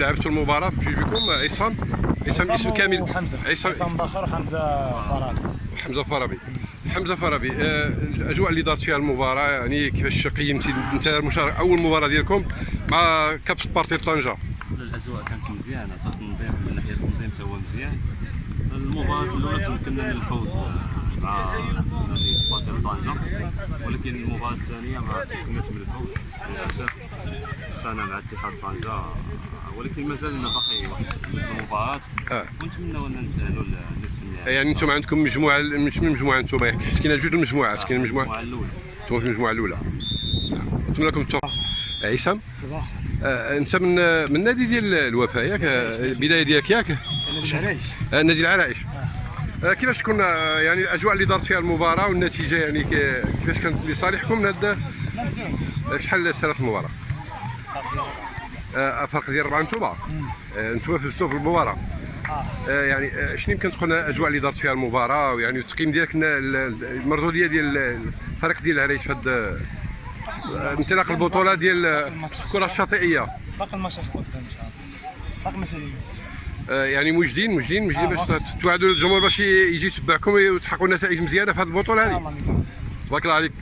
لعبت المباراة بجوج عصام؟ عصام اسم كامل. عصام باخر وحمزة فرابي حمزة فرابي حمزة فرابي آه، الأجواء اللي دارت فيها المباراة يعني كيفاش قيمتي انت المشاركه أول مباراة ديالكم مع كابس بارتي طنجة. الأجواء كانت مزيانة تنظيم من ناحية التنظيم تا هو مزيان. المباراة الأولى تمكنا من الفوز. طنجه ولكن المباراة الثانية ما تمكناش من الفوز. للأسف خسرنا مع اتحاد طنجه ولكن مازال لنا باقي واحد جوج المباراة. آه. ونتمنوا أن نتاهلوا للنصف النهائي. يعني أنتم عندكم مجموعة مش من مجموعة أنتم كاين جوج المجموعات كاين المجموعة المجموعة الأولى. أنتم في المجموعة الأولى. نتمنى لكم التوفيق. عصام آه، أنت من من النادي ديال الوفاء ياك آه، البداية ديالك ياك؟ العرايش. آه، نادي العرائش آه، كيفاش تكون آه، يعني الأجواء اللي دارت فيها المباراة والنتيجة يعني كي- كيفاش كانت لصالحكم هاد آه، شحال سالت المباراة؟ آه، فرق ديال أربعة نتوما. آه، نتوما فزتوا في المباراة. آه، يعني آه، شنو يمكن تكون الأجواء اللي دارت فيها المباراة؟ ويعني التقييم ديالك المردوديه ديال الفريق ديال العرائش في هاد آه، انطلاق البطولة ديال آه، الكره الشاطئية. باقي الماتشات قدام إن شاء الله. باقي مسائل آه، يعني موجدين موجدين موجدين آه، باش. توعدوا الجمهور باش يجي يتبعكم وتحققوا نتائج مزيانه في هذه البطولة هذه. تبارك الله عليك.